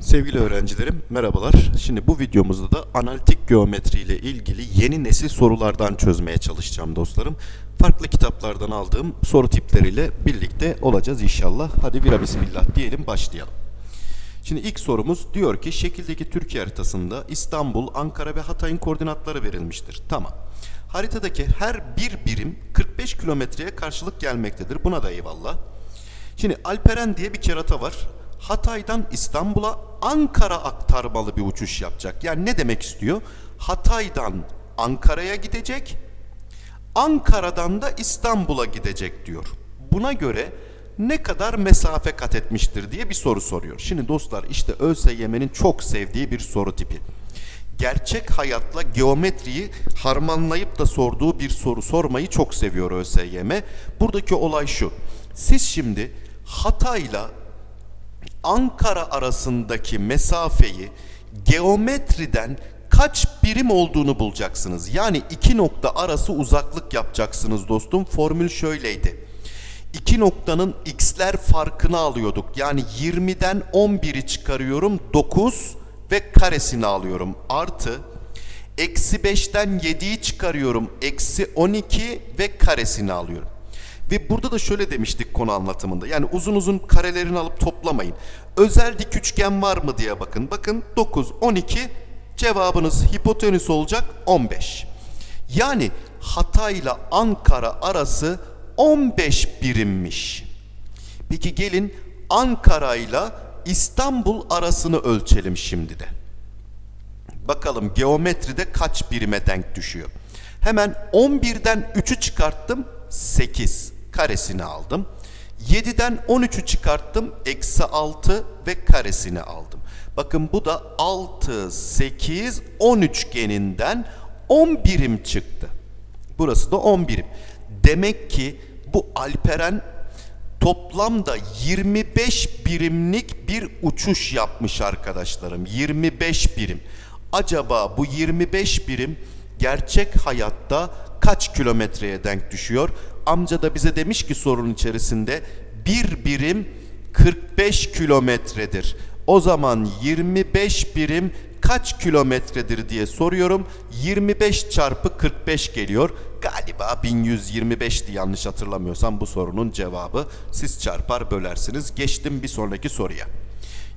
Sevgili öğrencilerim merhabalar. Şimdi bu videomuzda da analitik geometri ile ilgili yeni nesil sorulardan çözmeye çalışacağım dostlarım. Farklı kitaplardan aldığım soru tipleriyle birlikte olacağız inşallah. Hadi vira bismillah diyelim başlayalım. Şimdi ilk sorumuz diyor ki şekildeki Türkiye haritasında İstanbul, Ankara ve Hatay'ın koordinatları verilmiştir. Tamam. Haritadaki her bir birim 45 kilometreye karşılık gelmektedir. Buna da eyvallah. Şimdi Alperen diye bir kerata var. Hatay'dan İstanbul'a Ankara aktarmalı bir uçuş yapacak. Yani ne demek istiyor? Hatay'dan Ankara'ya gidecek, Ankara'dan da İstanbul'a gidecek diyor. Buna göre ne kadar mesafe kat etmiştir diye bir soru soruyor. Şimdi dostlar işte ÖSYM'nin çok sevdiği bir soru tipi. Gerçek hayatla geometriyi harmanlayıp da sorduğu bir soru sormayı çok seviyor ÖSYM. Buradaki olay şu. Siz şimdi Hatay'la Ankara arasındaki mesafeyi geometriden kaç birim olduğunu bulacaksınız. Yani iki nokta arası uzaklık yapacaksınız dostum. Formül şöyleydi. İki noktanın x'ler farkını alıyorduk. Yani 20'den 11'i çıkarıyorum 9 ve karesini alıyorum. Artı eksi 5'ten 7'yi çıkarıyorum. Eksi 12 ve karesini alıyorum. Ve burada da şöyle demiştik konu anlatımında. Yani uzun uzun karelerini alıp toplamayın. Özel dik üçgen var mı diye bakın. Bakın 9, 12 cevabınız hipotenüs olacak 15. Yani Hatay ile Ankara arası 15 birimmiş. Peki gelin Ankara ile İstanbul arasını ölçelim şimdi de. Bakalım geometride kaç birime denk düşüyor. Hemen 11'den 3'ü çıkarttım 8 karesini aldım. 7'den 13'ü çıkarttım eksi 6 ve karesini aldım. Bakın bu da 6, 8, 10 üçgeninden 10 birim çıktı. Burası da 10 birim. Demek ki bu Alperen toplamda 25 birimlik bir uçuş yapmış arkadaşlarım. 25 birim. Acaba bu 25 birim gerçek hayatta kaç kilometreye denk düşüyor? Amca da bize demiş ki sorunun içerisinde bir birim 45 kilometredir. O zaman 25 birim kaç kilometredir diye soruyorum. 25 çarpı 45 geliyor. Galiba 1125'ti yanlış hatırlamıyorsam bu sorunun cevabı. Siz çarpar bölersiniz. Geçtim bir sonraki soruya.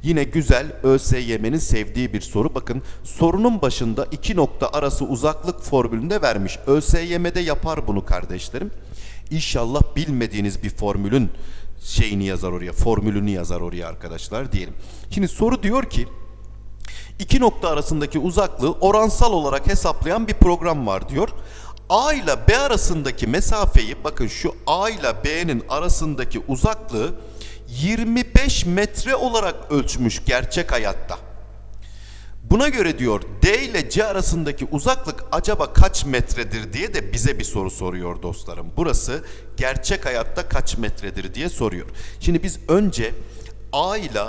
Yine güzel ÖSYM'nin sevdiği bir soru. Bakın sorunun başında iki nokta arası uzaklık formülünde vermiş. ÖSYM'de yapar bunu kardeşlerim. İnşallah bilmediğiniz bir formülün şeyini yazar oraya, formülünü yazar oraya arkadaşlar diyelim. Şimdi soru diyor ki iki nokta arasındaki uzaklığı oransal olarak hesaplayan bir program var diyor. A ile B arasındaki mesafeyi bakın şu A ile B'nin arasındaki uzaklığı 25 metre olarak ölçmüş gerçek hayatta. Buna göre diyor D ile C arasındaki uzaklık acaba kaç metredir diye de bize bir soru soruyor dostlarım. Burası gerçek hayatta kaç metredir diye soruyor. Şimdi biz önce A ile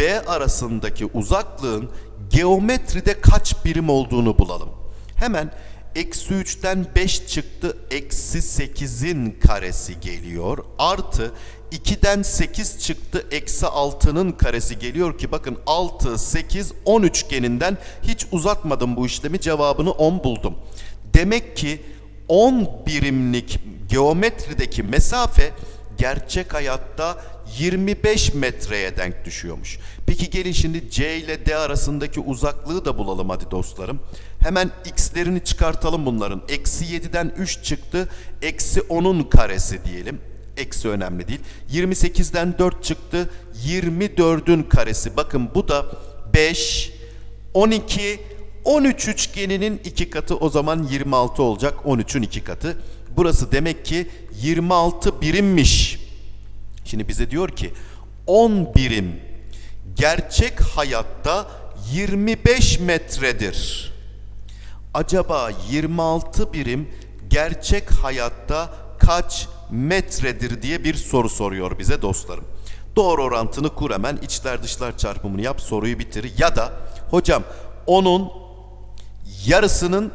B arasındaki uzaklığın geometride kaç birim olduğunu bulalım. Hemen eksi 3'ten 5 çıktı eksi 8'in karesi geliyor artı 2'den 8 çıktı eksi 6'nın karesi geliyor ki bakın 6, 8, 10 üçgeninden hiç uzatmadım bu işlemi cevabını 10 buldum. Demek ki 10 birimlik geometrideki mesafe gerçek hayatta 25 metreye denk düşüyormuş. Peki gelin şimdi C ile D arasındaki uzaklığı da bulalım hadi dostlarım. Hemen x'lerini çıkartalım bunların. Eksi 7'den 3 çıktı. Eksi 10'un karesi diyelim. Eksi önemli değil. 28'den 4 çıktı. 24'ün karesi. Bakın bu da 5, 12, 13 üçgeninin iki katı o zaman 26 olacak. 13'ün iki katı. Burası demek ki 26 birimmiş. Şimdi bize diyor ki 10 birim gerçek hayatta 25 metredir. Acaba 26 birim gerçek hayatta kaç metredir diye bir soru soruyor bize dostlarım. Doğru orantını kur hemen içler dışlar çarpımını yap soruyu bitir ya da hocam onun yarısının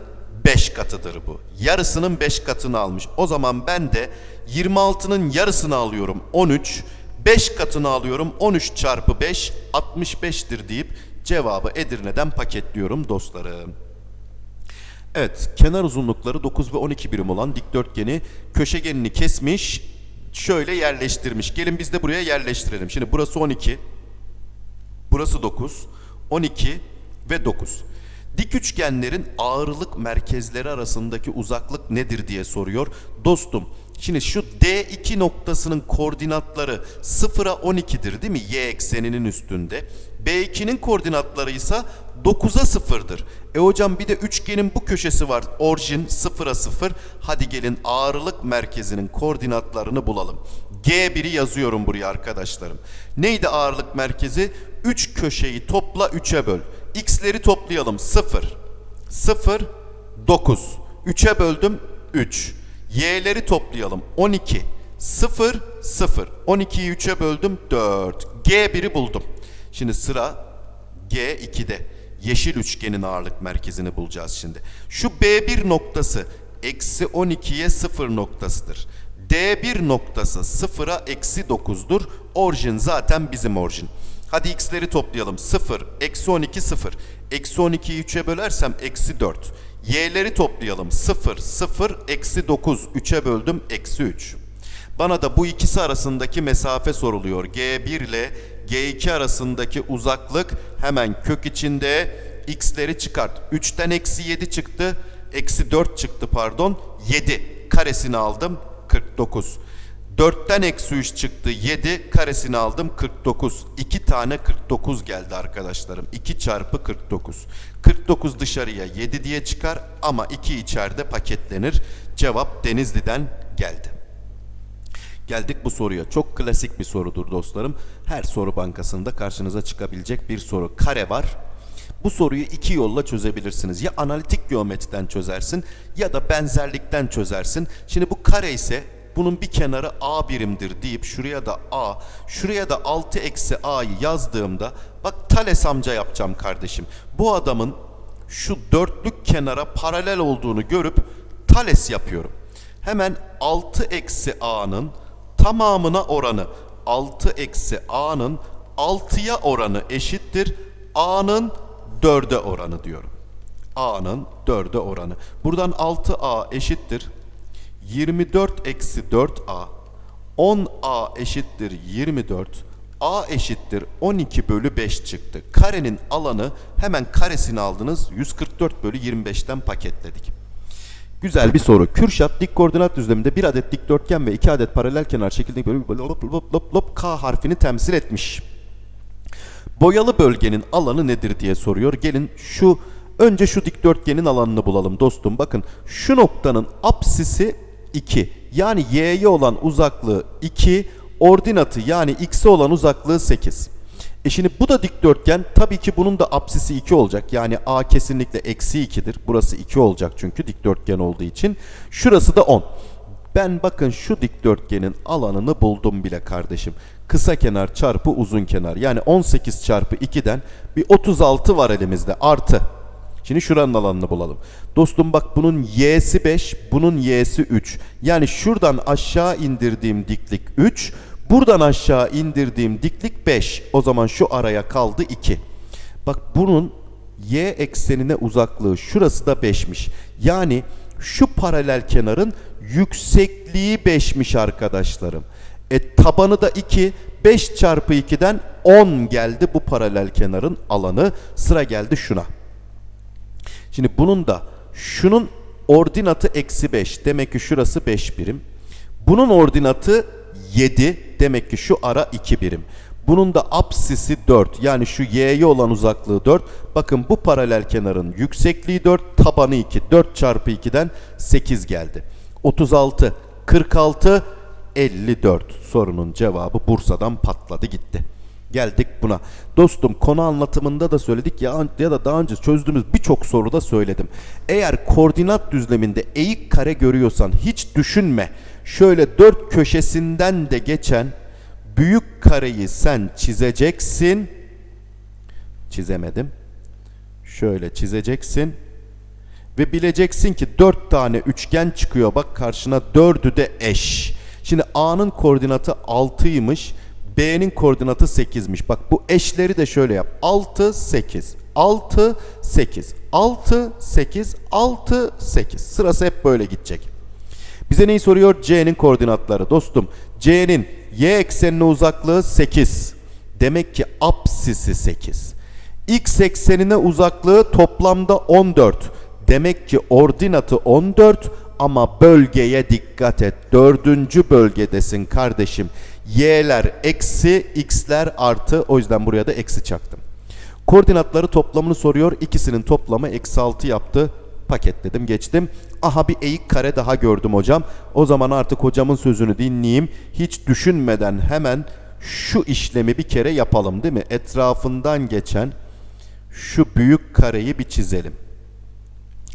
5 katıdır bu. Yarısının 5 katını almış. O zaman ben de 26'nın yarısını alıyorum 13. 5 katını alıyorum. 13 çarpı 5 65'tir deyip cevabı Edirne'den paketliyorum dostlarım. Evet, kenar uzunlukları 9 ve 12 birim olan dikdörtgeni köşegenini kesmiş, şöyle yerleştirmiş. Gelin biz de buraya yerleştirelim. Şimdi burası 12, burası 9, 12 ve 9. Dik üçgenlerin ağırlık merkezleri arasındaki uzaklık nedir diye soruyor. Dostum, şimdi şu D2 noktasının koordinatları 0'a 12'dir değil mi? Y ekseninin üstünde. B2'nin koordinatları ise 9'a 0'dır. E hocam bir de üçgenin bu köşesi var. Orijin 0'a 0. Hadi gelin ağırlık merkezinin koordinatlarını bulalım. G1'i yazıyorum buraya arkadaşlarım. Neydi ağırlık merkezi? 3 köşeyi topla 3'e böl. X'leri toplayalım. 0, 0, 9. 3'e böldüm 3. Y'leri toplayalım. 12, 0, 0. 12'yi 3'e böldüm 4. G1'i buldum. Şimdi sıra G2'de. Yeşil üçgenin ağırlık merkezini bulacağız şimdi. Şu B1 noktası eksi 12'ye 0 noktasıdır. D1 noktası 0'a eksi 9'dur. Orijin zaten bizim orijin. Hadi x'leri toplayalım. 0, eksi 12, 0. Eksi 12'yi 3'e bölersem eksi 4. Y'leri toplayalım. 0, 0, eksi 9. 3'e böldüm, eksi 3. Bana da bu ikisi arasındaki mesafe soruluyor. G1 ile G2 arasındaki uzaklık hemen kök içinde x'leri çıkart. 3'ten eksi 7 çıktı. Eksi 4 çıktı pardon. 7 karesini aldım. 49. 4'ten eksi 3 çıktı 7 karesini aldım 49 2 tane 49 geldi arkadaşlarım 2 çarpı 49 49 dışarıya 7 diye çıkar ama 2 içeride paketlenir cevap Denizli'den geldi Geldik bu soruya. Çok klasik bir sorudur dostlarım. Her soru bankasında karşınıza çıkabilecek bir soru. Kare var. Bu soruyu iki yolla çözebilirsiniz. Ya analitik geometriden çözersin ya da benzerlikten çözersin. Şimdi bu kare ise bunun bir kenarı a birimdir deyip şuraya da a, şuraya da 6 eksi a'yı yazdığımda bak Thales amca yapacağım kardeşim. Bu adamın şu dörtlük kenara paralel olduğunu görüp Thales yapıyorum. Hemen 6 eksi a'nın tamamına oranı 6 eksi a'nın 6'ya oranı eşittir a'nın 4'e oranı diyorum. a'nın 4'e oranı. Buradan 6a eşittir 24 eksi 4a 10a eşittir 24 a eşittir 12 bölü 5 çıktı. Karenin alanı hemen karesini aldınız 144 bölü 25'ten paketledik. Güzel bir soru. Kürşat dik koordinat düzleminde bir adet dikdörtgen ve iki adet paralel kenar şeklinde böyle lop lop lop lop K harfini temsil etmiş. Boyalı bölgenin alanı nedir diye soruyor. Gelin şu önce şu dikdörtgenin alanını bulalım dostum. Bakın şu noktanın apsisi 2. Yani y'ye olan uzaklığı 2, ordinatı yani x'e olan uzaklığı 8. E şimdi bu da dikdörtgen. Tabii ki bunun da apsisi 2 olacak. Yani a kesinlikle eksi 2'dir. Burası 2 olacak çünkü dikdörtgen olduğu için. Şurası da 10. Ben bakın şu dikdörtgenin alanını buldum bile kardeşim. Kısa kenar çarpı uzun kenar. Yani 18 çarpı 2'den bir 36 var elimizde artı. Şimdi şuranın alanını bulalım. Dostum bak bunun y'si 5, bunun y'si 3. Yani şuradan aşağı indirdiğim diklik 3, buradan aşağı indirdiğim diklik 5. O zaman şu araya kaldı 2. Bak bunun y eksenine uzaklığı şurası da 5'miş. Yani şu paralel kenarın yüksekliği 5'miş arkadaşlarım. E tabanı da 2. 5 çarpı 2'den 10 geldi bu paralel kenarın alanı. Sıra geldi şuna. Şimdi bunun da şunun ordinatı eksi 5. Demek ki şurası 5 birim. Bunun ordinatı 7. Demek ki şu ara 2 birim. Bunun da apsisi 4. Yani şu y'ye olan uzaklığı 4. Bakın bu paralel kenarın yüksekliği 4, tabanı 2. 4 çarpı 2'den 8 geldi. 36, 46, 54. Sorunun cevabı Bursa'dan patladı gitti. Geldik buna. Dostum konu anlatımında da söyledik ya, ya da daha önce çözdüğümüz birçok soruda söyledim. Eğer koordinat düzleminde eğik kare görüyorsan hiç düşünme. Şöyle dört köşesinden de geçen büyük kareyi sen çizeceksin. Çizemedim. Şöyle çizeceksin. Ve bileceksin ki dört tane üçgen çıkıyor. Bak karşına dördü de eş. Şimdi A'nın koordinatı 6'ymış. B'nin koordinatı 8'miş. Bak bu eşleri de şöyle yap. 6, 8. 6, 8. 6, 8. 6, 8. Sırası hep böyle gidecek. Bize neyi soruyor? C'nin koordinatları. Dostum C'nin y eksenine uzaklığı 8. Demek ki apsisi 8. X eksenine uzaklığı toplamda 14. Demek ki ordinatı 14 ama bölgeye dikkat et. Dördüncü bölgedesin kardeşim. Y'ler eksi, x'ler artı. O yüzden buraya da eksi çaktım. Koordinatları toplamını soruyor. İkisinin toplamı eksi 6 yaptı. Paketledim geçtim. Aha bir eğik kare daha gördüm hocam. O zaman artık hocamın sözünü dinleyeyim. Hiç düşünmeden hemen şu işlemi bir kere yapalım değil mi? Etrafından geçen şu büyük kareyi bir çizelim.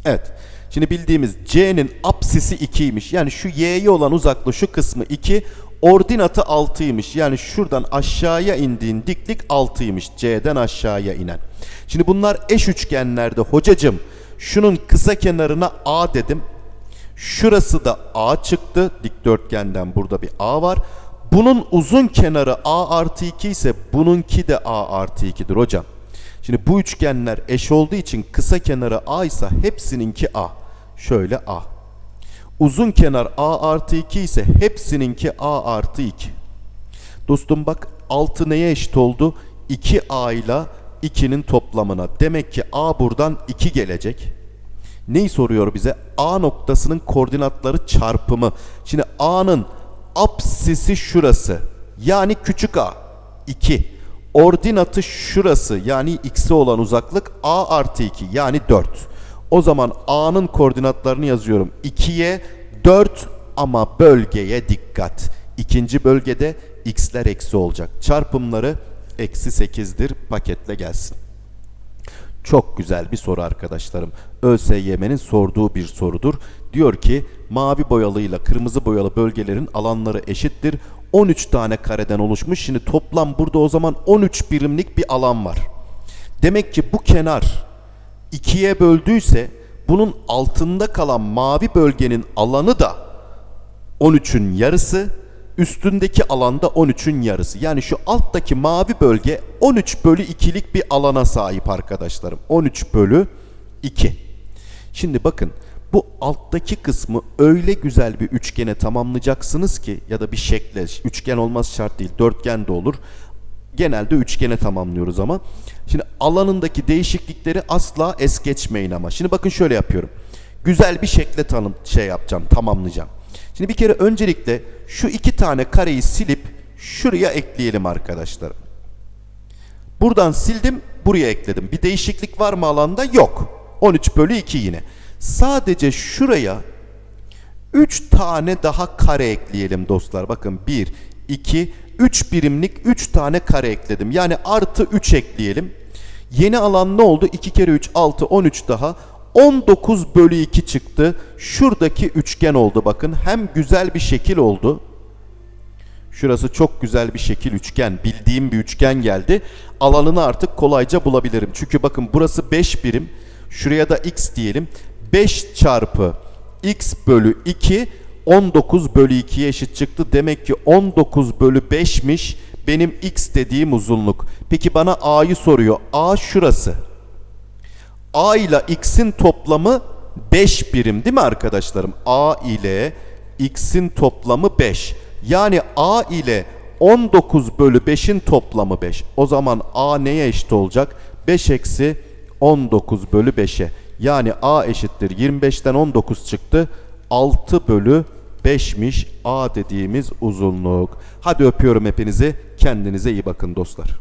Evet. Şimdi bildiğimiz C'nin apsisi 2'ymiş. Yani şu Y'ye olan uzaklığı şu kısmı 2. Ordinatı 6'ymış. Yani şuradan aşağıya indiğin diklik 6'ymış. C'den aşağıya inen. Şimdi bunlar eş üçgenlerde hocacım. Şunun kısa kenarına A dedim. Şurası da A çıktı. Dikdörtgenden burada bir A var. Bunun uzun kenarı A artı 2 ise bununki de A artı 2'dir hocam. Şimdi bu üçgenler eş olduğu için kısa kenarı A ise hepsininki A. Şöyle A. Uzun kenar A artı 2 ise hepsininki A artı 2. Dostum bak 6 neye eşit oldu? 2A ile 2'nin toplamına. Demek ki A buradan 2 gelecek. Neyi soruyor bize? A noktasının koordinatları çarpımı. Şimdi A'nın apsisi şurası. Yani küçük A. 2. Ordinatı şurası. Yani x'e olan uzaklık A artı 2. Yani 4. O zaman A'nın koordinatlarını yazıyorum. 2'ye 4 ama bölgeye dikkat. İkinci bölgede x'ler eksi olacak. Çarpımları eksi 8'dir. Paketle gelsin. Çok güzel bir soru arkadaşlarım. ÖSYM'nin sorduğu bir sorudur. Diyor ki mavi boyalıyla kırmızı boyalı bölgelerin alanları eşittir. 13 tane kareden oluşmuş. Şimdi toplam burada o zaman 13 birimlik bir alan var. Demek ki bu kenar ikiye böldüyse bunun altında kalan mavi bölgenin alanı da 13'ün yarısı, üstündeki alanda 13'ün yarısı. Yani şu alttaki mavi bölge 13 bölü 2'lik bir alana sahip arkadaşlarım. 13 bölü 2. Şimdi bakın bu alttaki kısmı öyle güzel bir üçgene tamamlayacaksınız ki ya da bir şekle, üçgen olmaz şart değil, dörtgen de olur. Genelde üçgene tamamlıyoruz ama. Şimdi alanındaki değişiklikleri asla es geçmeyin ama. Şimdi bakın şöyle yapıyorum. Güzel bir şekle tanım şey yapacağım, tamamlayacağım. Şimdi bir kere öncelikle şu iki tane kareyi silip şuraya ekleyelim arkadaşlar. Buradan sildim, buraya ekledim. Bir değişiklik var mı alanda? Yok. 13 bölü 2 yine. Sadece şuraya 3 tane daha kare ekleyelim dostlar. Bakın 1, 2, 3 birimlik 3 tane kare ekledim. Yani artı 3 ekleyelim. Yeni alan ne oldu? 2 kere 3, 6, 13 daha. 19 bölü 2 çıktı. Şuradaki üçgen oldu bakın. Hem güzel bir şekil oldu. Şurası çok güzel bir şekil üçgen. Bildiğim bir üçgen geldi. Alanını artık kolayca bulabilirim. Çünkü bakın burası 5 birim. Şuraya da x diyelim. 5 çarpı x bölü 2 19 bölü 2'ye eşit çıktı. Demek ki 19 bölü 5'miş benim x dediğim uzunluk. Peki bana a'yı soruyor. a şurası. a ile x'in toplamı 5 birim değil mi arkadaşlarım? a ile x'in toplamı 5. Yani a ile 19 bölü 5'in toplamı 5. O zaman a neye eşit olacak? 5 eksi 19 bölü 5'e. Yani a eşittir 25'ten 19 çıktı. 6 bölü 5'miş a dediğimiz uzunluk. Hadi öpüyorum hepinizi. Kendinize iyi bakın dostlar.